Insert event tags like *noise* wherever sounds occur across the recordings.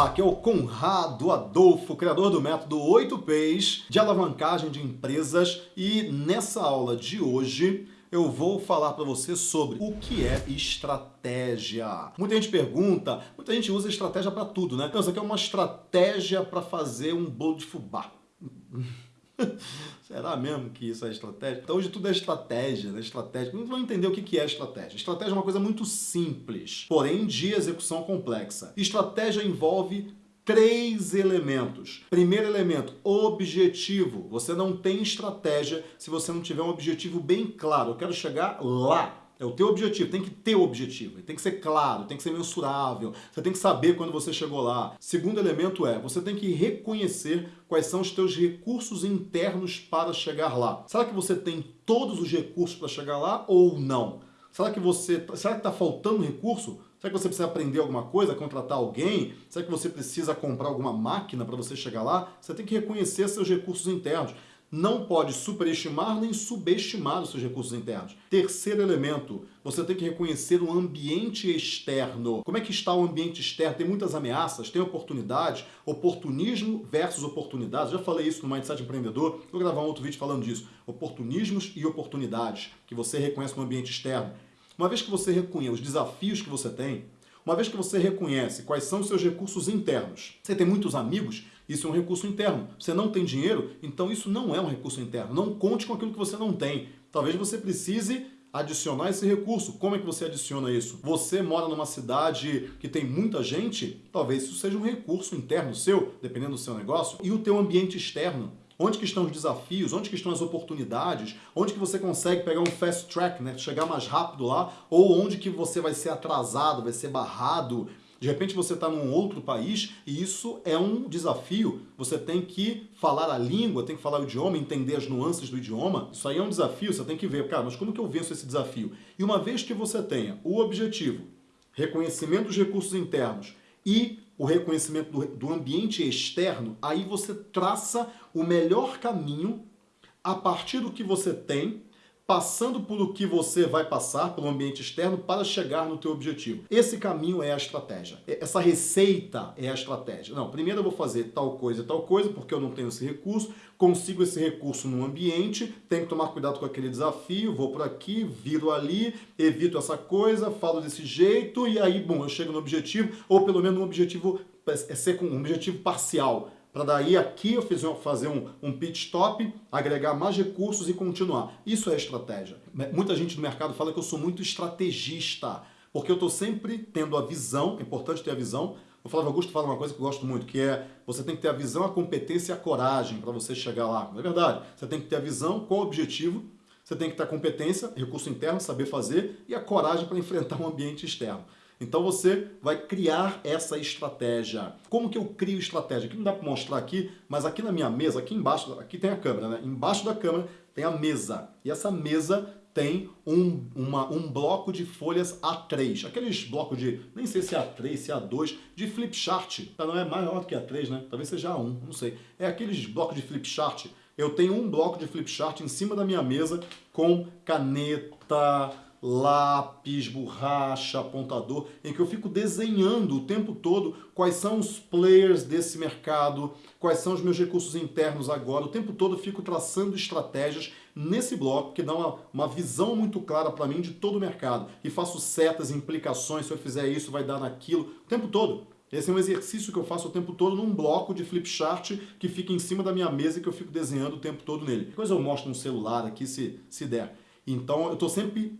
Olá, aqui é o Conrado Adolfo, criador do método 8Ps de alavancagem de empresas e nessa aula de hoje eu vou falar para você sobre o que é estratégia. Muita gente pergunta, muita gente usa estratégia para tudo, né? Então, isso aqui é uma estratégia para fazer um bolo de fubá. *laughs* Será mesmo que isso é estratégia? Então hoje tudo é estratégia, né? Estratégia. Não vão entender o que é estratégia. Estratégia é uma coisa muito simples, porém de execução complexa. Estratégia envolve três elementos. Primeiro elemento, objetivo. Você não tem estratégia se você não tiver um objetivo bem claro. Eu quero chegar lá. É o teu objetivo, tem que ter objetivo, tem que ser claro, tem que ser mensurável, você tem que saber quando você chegou lá. Segundo elemento é, você tem que reconhecer quais são os teus recursos internos para chegar lá. Será que você tem todos os recursos para chegar lá ou não? Será que você, será que está faltando recurso? Será que você precisa aprender alguma coisa, contratar alguém? Será que você precisa comprar alguma máquina para você chegar lá? Você tem que reconhecer seus recursos internos não pode superestimar nem subestimar os seus recursos internos. Terceiro elemento, você tem que reconhecer o ambiente externo. Como é que está o ambiente externo? Tem muitas ameaças, tem oportunidades, oportunismo versus oportunidades. Já falei isso no Mindset Empreendedor, vou gravar um outro vídeo falando disso. Oportunismos e oportunidades, que você reconhece no ambiente externo. Uma vez que você reconhece os desafios que você tem, uma vez que você reconhece quais são os seus recursos internos, você tem muitos amigos, isso é um recurso interno. Você não tem dinheiro, então isso não é um recurso interno. Não conte com aquilo que você não tem. Talvez você precise adicionar esse recurso. Como é que você adiciona isso? Você mora numa cidade que tem muita gente, talvez isso seja um recurso interno seu, dependendo do seu negócio, e o teu ambiente externo. Onde que estão os desafios, onde que estão as oportunidades, onde que você consegue pegar um fast track, né, chegar mais rápido lá, ou onde que você vai ser atrasado, vai ser barrado. De repente você está num outro país e isso é um desafio. Você tem que falar a língua, tem que falar o idioma, entender as nuances do idioma. Isso aí é um desafio, você tem que ver, cara, mas como que eu venço esse desafio? E uma vez que você tenha o objetivo, reconhecimento dos recursos internos e o reconhecimento do, do ambiente externo, aí você traça o melhor caminho a partir do que você tem passando por o que você vai passar pelo ambiente externo para chegar no teu objetivo. Esse caminho é a estratégia. Essa receita é a estratégia. Não, primeiro eu vou fazer tal coisa e tal coisa, porque eu não tenho esse recurso, consigo esse recurso no ambiente, tenho que tomar cuidado com aquele desafio, vou por aqui, viro ali, evito essa coisa, falo desse jeito, e aí, bom, eu chego no objetivo, ou pelo menos um objetivo, é ser com um objetivo parcial para daí aqui eu fiz, fazer um, um pit stop, agregar mais recursos e continuar. Isso é estratégia. Muita gente no mercado fala que eu sou muito estrategista, porque eu estou sempre tendo a visão, é importante ter a visão. O Flávio Augusto fala uma coisa que eu gosto muito, que é você tem que ter a visão, a competência e a coragem para você chegar lá. É verdade? Você tem que ter a visão, qual o objetivo, você tem que ter a competência, recurso interno, saber fazer, e a coragem para enfrentar um ambiente externo. Então você vai criar essa estratégia. Como que eu crio estratégia? Aqui não dá para mostrar aqui, mas aqui na minha mesa, aqui embaixo, aqui tem a câmera, né? Embaixo da câmera tem a mesa. E essa mesa tem um, uma, um bloco de folhas A3. Aqueles blocos de, nem sei se é A3, se é A2, de flip chart. Não é maior do que A3, né? Talvez seja A1, não sei. É aqueles blocos de flip chart. Eu tenho um bloco de flip chart em cima da minha mesa com caneta, lápis, borracha, apontador, em que eu fico desenhando o tempo todo quais são os players desse mercado, quais são os meus recursos internos agora. O tempo todo eu fico traçando estratégias nesse bloco que dá uma, uma visão muito clara para mim de todo o mercado. E faço setas, implicações, se eu fizer isso vai dar naquilo, o tempo todo. Esse é um exercício que eu faço o tempo todo num bloco de flip chart que fica em cima da minha mesa e que eu fico desenhando o tempo todo nele. Depois eu mostro no celular aqui se, se der. Então eu estou sempre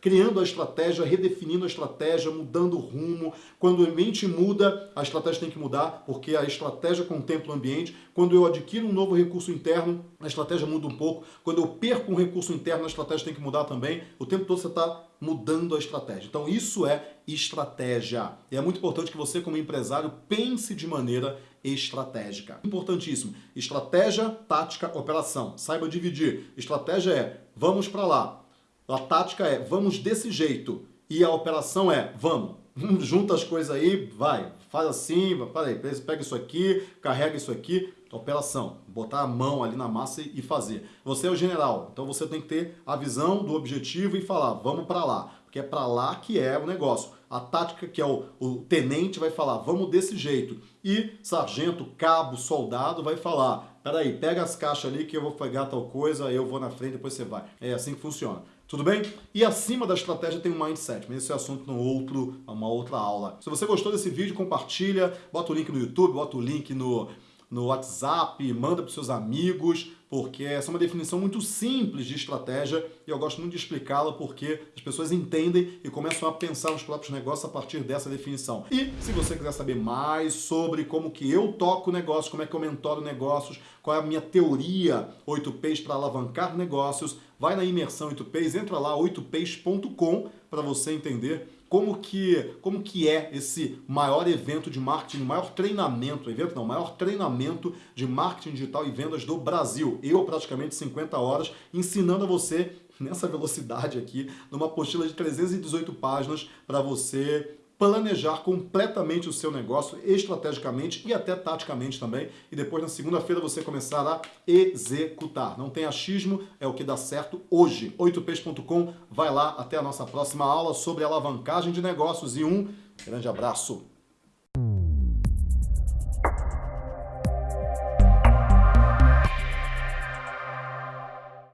criando a estratégia, redefinindo a estratégia, mudando o rumo. Quando o ambiente muda, a estratégia tem que mudar, porque a estratégia contempla o ambiente. Quando eu adquiro um novo recurso interno, a estratégia muda um pouco. Quando eu perco um recurso interno, a estratégia tem que mudar também. O tempo todo você está mudando a estratégia. Então isso é estratégia. E é muito importante que você, como empresário, pense de maneira estratégica. Importantíssimo. Estratégia, tática, operação. Saiba dividir. Estratégia é, vamos para lá a tática é vamos desse jeito e a operação é vamos. Junta as coisas aí, vai, faz assim, peraí, pega isso aqui, carrega isso aqui, operação, botar a mão ali na massa e fazer. Você é o general, então você tem que ter a visão do objetivo e falar, vamos para lá, porque é para lá que é o negócio. a tática, que é o, o tenente, vai falar, vamos desse jeito. E sargento, cabo, soldado vai falar, peraí, pega as caixas ali que eu vou pegar tal coisa, eu vou na frente, depois você vai. É assim que funciona. Tudo bem? E acima da estratégia tem um mindset, mas esse é assunto no outro, uma outra aula. Se você gostou desse vídeo, compartilha, bota o link no YouTube, bota o link no, no WhatsApp, manda para seus amigos, porque essa é uma definição muito simples de estratégia e eu gosto muito de explicá-la porque as pessoas entendem e começam a pensar nos próprios negócios a partir dessa definição. E se você quiser saber mais sobre como que eu toco negócios, como é que eu mentoro negócios, qual é a minha teoria 8Ps para alavancar negócios, vai na imersão 8Ps, entra lá 8ps.com para você entender como que, como que é esse maior evento de marketing, maior treinamento, evento não, maior treinamento de marketing digital e vendas do Brasil. Eu praticamente 50 horas ensinando a você nessa velocidade aqui, numa apostila de 318 páginas para você planejar completamente o seu negócio, estrategicamente e até taticamente também, e depois na segunda-feira você começar a executar. Não tem achismo, é o que dá certo hoje. 8ps.com, vai lá, até a nossa próxima aula sobre alavancagem de negócios e um grande abraço!